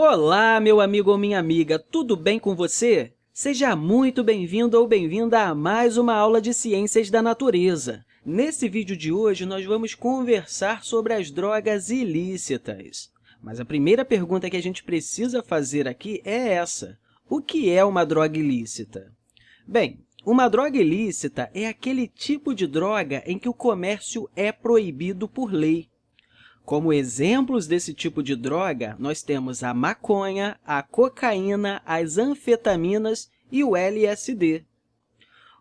Olá, meu amigo ou minha amiga, tudo bem com você? Seja muito bem-vindo ou bem-vinda a mais uma aula de Ciências da Natureza. Nesse vídeo de hoje, nós vamos conversar sobre as drogas ilícitas. Mas a primeira pergunta que a gente precisa fazer aqui é essa. O que é uma droga ilícita? Bem, uma droga ilícita é aquele tipo de droga em que o comércio é proibido por lei. Como exemplos desse tipo de droga, nós temos a maconha, a cocaína, as anfetaminas e o LSD.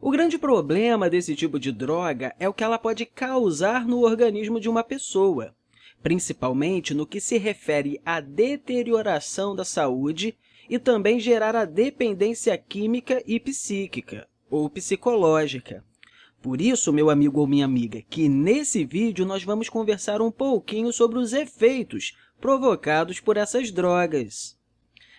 O grande problema desse tipo de droga é o que ela pode causar no organismo de uma pessoa, principalmente no que se refere à deterioração da saúde e também gerar a dependência química e psíquica, ou psicológica. Por isso, meu amigo ou minha amiga, que nesse vídeo nós vamos conversar um pouquinho sobre os efeitos provocados por essas drogas.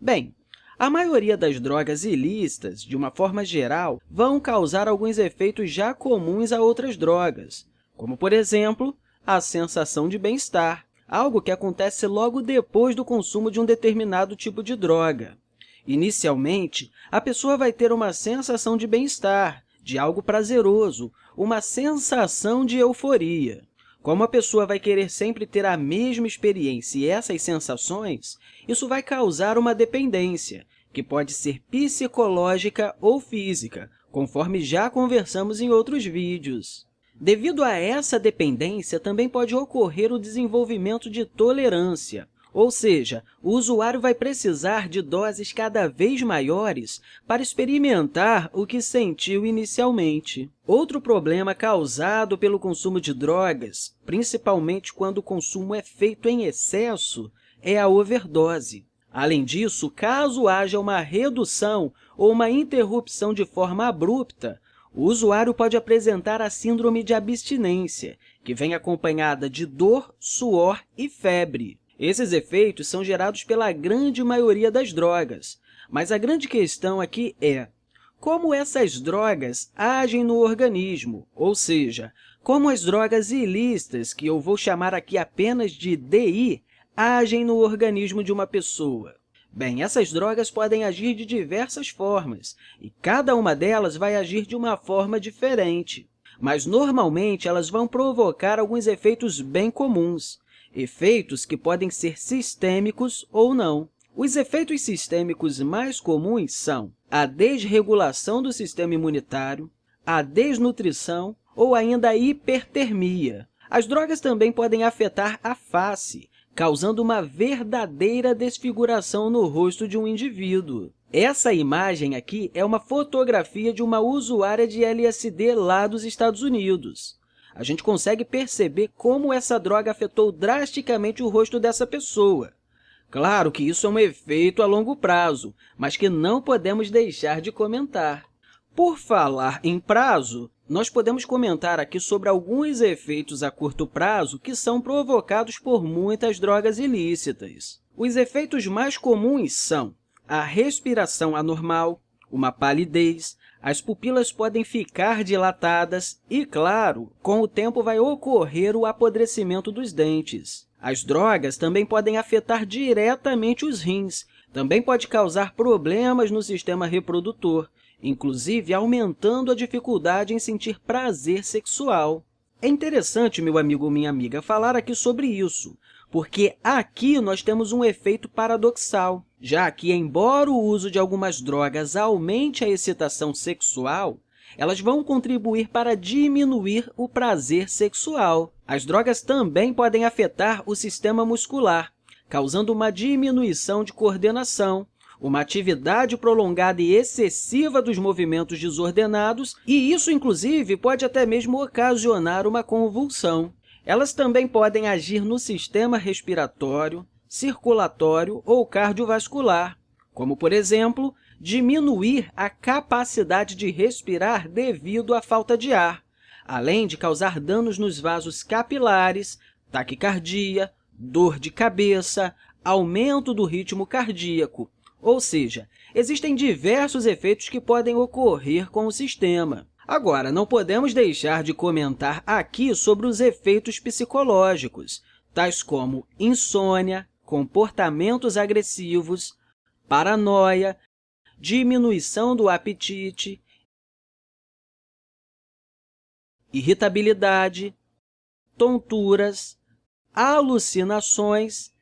Bem, a maioria das drogas ilícitas, de uma forma geral, vão causar alguns efeitos já comuns a outras drogas, como, por exemplo, a sensação de bem-estar, algo que acontece logo depois do consumo de um determinado tipo de droga. Inicialmente, a pessoa vai ter uma sensação de bem-estar, de algo prazeroso, uma sensação de euforia. Como a pessoa vai querer sempre ter a mesma experiência e essas sensações, isso vai causar uma dependência, que pode ser psicológica ou física, conforme já conversamos em outros vídeos. Devido a essa dependência, também pode ocorrer o desenvolvimento de tolerância, ou seja, o usuário vai precisar de doses cada vez maiores para experimentar o que sentiu inicialmente. Outro problema causado pelo consumo de drogas, principalmente quando o consumo é feito em excesso, é a overdose. Além disso, caso haja uma redução ou uma interrupção de forma abrupta, o usuário pode apresentar a síndrome de abstinência, que vem acompanhada de dor, suor e febre. Esses efeitos são gerados pela grande maioria das drogas, mas a grande questão aqui é como essas drogas agem no organismo, ou seja, como as drogas ilícitas, que eu vou chamar aqui apenas de DI, agem no organismo de uma pessoa. Bem, essas drogas podem agir de diversas formas, e cada uma delas vai agir de uma forma diferente. Mas, normalmente, elas vão provocar alguns efeitos bem comuns, efeitos que podem ser sistêmicos ou não. Os efeitos sistêmicos mais comuns são a desregulação do sistema imunitário, a desnutrição ou ainda a hipertermia. As drogas também podem afetar a face, causando uma verdadeira desfiguração no rosto de um indivíduo. Essa imagem aqui é uma fotografia de uma usuária de LSD lá dos Estados Unidos a gente consegue perceber como essa droga afetou drasticamente o rosto dessa pessoa. Claro que isso é um efeito a longo prazo, mas que não podemos deixar de comentar. Por falar em prazo, nós podemos comentar aqui sobre alguns efeitos a curto prazo que são provocados por muitas drogas ilícitas. Os efeitos mais comuns são a respiração anormal, uma palidez, as pupilas podem ficar dilatadas e, claro, com o tempo vai ocorrer o apodrecimento dos dentes. As drogas também podem afetar diretamente os rins, também pode causar problemas no sistema reprodutor, inclusive aumentando a dificuldade em sentir prazer sexual. É interessante, meu amigo ou minha amiga, falar aqui sobre isso, porque aqui nós temos um efeito paradoxal, já que, embora o uso de algumas drogas aumente a excitação sexual, elas vão contribuir para diminuir o prazer sexual. As drogas também podem afetar o sistema muscular, causando uma diminuição de coordenação, uma atividade prolongada e excessiva dos movimentos desordenados, e isso, inclusive, pode até mesmo ocasionar uma convulsão. Elas também podem agir no sistema respiratório, circulatório ou cardiovascular, como, por exemplo, diminuir a capacidade de respirar devido à falta de ar, além de causar danos nos vasos capilares, taquicardia, dor de cabeça, aumento do ritmo cardíaco, ou seja, existem diversos efeitos que podem ocorrer com o sistema. Agora, não podemos deixar de comentar aqui sobre os efeitos psicológicos, tais como insônia, comportamentos agressivos, paranoia, diminuição do apetite, irritabilidade, tonturas, alucinações,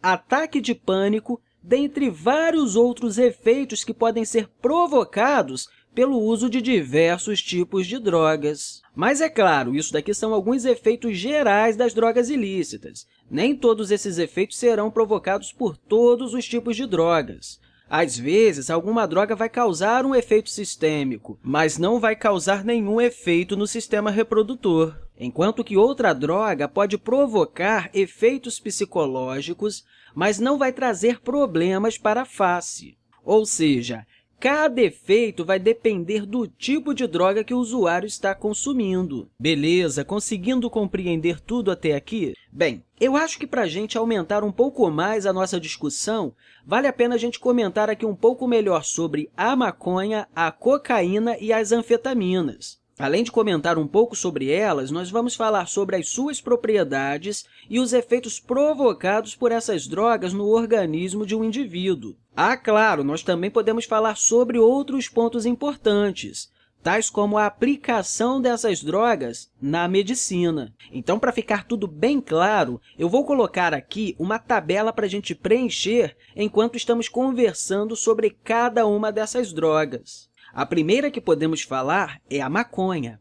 ataque de pânico, dentre vários outros efeitos que podem ser provocados pelo uso de diversos tipos de drogas. Mas, é claro, isso daqui são alguns efeitos gerais das drogas ilícitas. Nem todos esses efeitos serão provocados por todos os tipos de drogas. Às vezes, alguma droga vai causar um efeito sistêmico, mas não vai causar nenhum efeito no sistema reprodutor, enquanto que outra droga pode provocar efeitos psicológicos, mas não vai trazer problemas para a face. Ou seja, Cada efeito vai depender do tipo de droga que o usuário está consumindo. Beleza? Conseguindo compreender tudo até aqui? Bem, eu acho que para a gente aumentar um pouco mais a nossa discussão, vale a pena a gente comentar aqui um pouco melhor sobre a maconha, a cocaína e as anfetaminas. Além de comentar um pouco sobre elas, nós vamos falar sobre as suas propriedades e os efeitos provocados por essas drogas no organismo de um indivíduo. Ah, claro, nós também podemos falar sobre outros pontos importantes, tais como a aplicação dessas drogas na medicina. Então, para ficar tudo bem claro, eu vou colocar aqui uma tabela para a gente preencher enquanto estamos conversando sobre cada uma dessas drogas. A primeira que podemos falar é a maconha.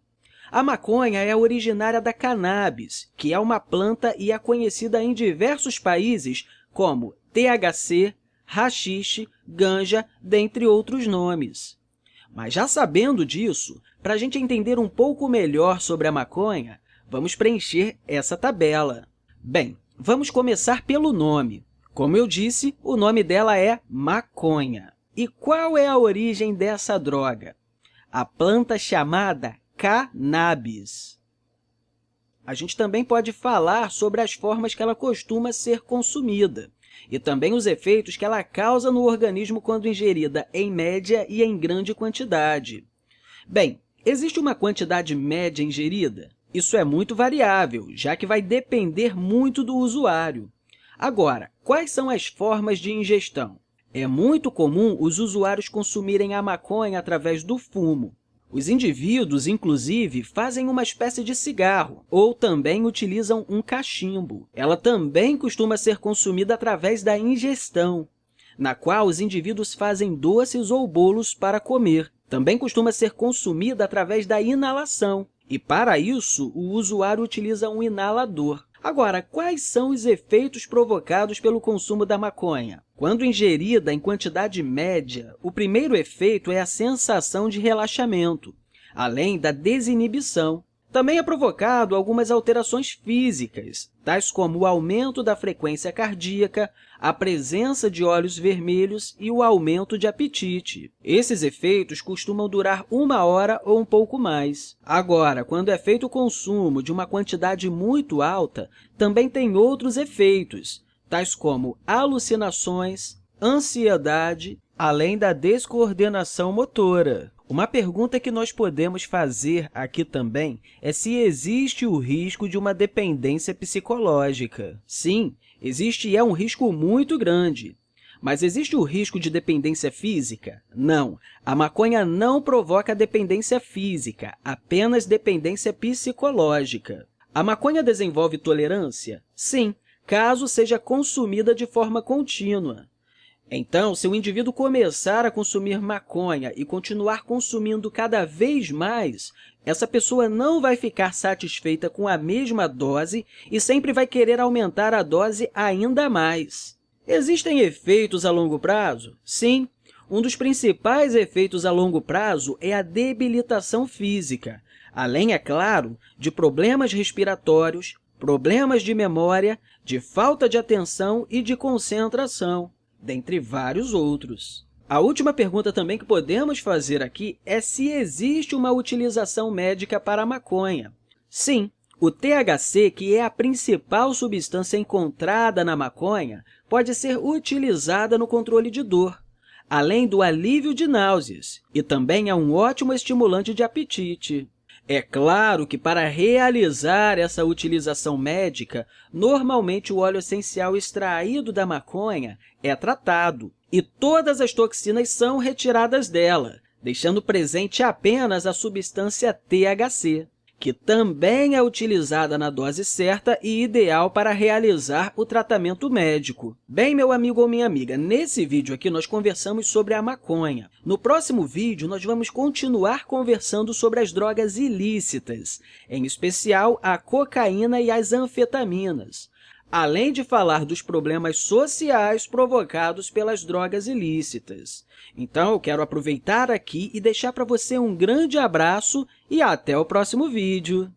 A maconha é originária da cannabis, que é uma planta e é conhecida em diversos países como THC, rachixe, ganja, dentre outros nomes. Mas já sabendo disso, para a gente entender um pouco melhor sobre a maconha, vamos preencher essa tabela. Bem, vamos começar pelo nome. Como eu disse, o nome dela é maconha. E qual é a origem dessa droga? A planta chamada cannabis. A gente também pode falar sobre as formas que ela costuma ser consumida e também os efeitos que ela causa no organismo quando ingerida em média e em grande quantidade. Bem, existe uma quantidade média ingerida? Isso é muito variável, já que vai depender muito do usuário. Agora, quais são as formas de ingestão? É muito comum os usuários consumirem a maconha através do fumo. Os indivíduos, inclusive, fazem uma espécie de cigarro ou também utilizam um cachimbo. Ela também costuma ser consumida através da ingestão, na qual os indivíduos fazem doces ou bolos para comer. Também costuma ser consumida através da inalação, e, para isso, o usuário utiliza um inalador. Agora, quais são os efeitos provocados pelo consumo da maconha? Quando ingerida em quantidade média, o primeiro efeito é a sensação de relaxamento, além da desinibição. Também é provocado algumas alterações físicas, tais como o aumento da frequência cardíaca, a presença de olhos vermelhos e o aumento de apetite. Esses efeitos costumam durar uma hora ou um pouco mais. Agora, quando é feito o consumo de uma quantidade muito alta, também tem outros efeitos, tais como alucinações, ansiedade, além da descoordenação motora. Uma pergunta que nós podemos fazer aqui também é se existe o risco de uma dependência psicológica. Sim, existe e é um risco muito grande. Mas existe o risco de dependência física? Não, a maconha não provoca dependência física, apenas dependência psicológica. A maconha desenvolve tolerância? Sim, caso seja consumida de forma contínua. Então, se o indivíduo começar a consumir maconha e continuar consumindo cada vez mais, essa pessoa não vai ficar satisfeita com a mesma dose e sempre vai querer aumentar a dose ainda mais. Existem efeitos a longo prazo? Sim. Um dos principais efeitos a longo prazo é a debilitação física, além, é claro, de problemas respiratórios, problemas de memória, de falta de atenção e de concentração dentre vários outros. A última pergunta também que podemos fazer aqui é se existe uma utilização médica para a maconha. Sim, o THC, que é a principal substância encontrada na maconha, pode ser utilizada no controle de dor, além do alívio de náuseas, e também é um ótimo estimulante de apetite. É claro que, para realizar essa utilização médica, normalmente o óleo essencial extraído da maconha é tratado e todas as toxinas são retiradas dela, deixando presente apenas a substância THC que também é utilizada na dose certa e ideal para realizar o tratamento médico. Bem, meu amigo ou minha amiga, nesse vídeo aqui nós conversamos sobre a maconha. No próximo vídeo, nós vamos continuar conversando sobre as drogas ilícitas, em especial a cocaína e as anfetaminas além de falar dos problemas sociais provocados pelas drogas ilícitas. Então, eu quero aproveitar aqui e deixar para você um grande abraço e até o próximo vídeo!